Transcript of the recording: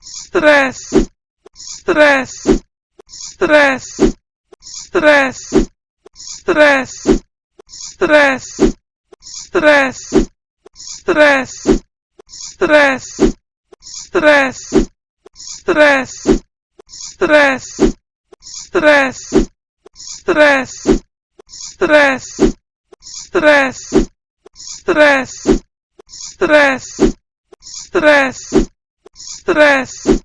stress, stress, stress, stress, stress, stress, stress, stress, stress, stress, stress, stress, stress, stress, stress, stress, stress, stress, stress, tres.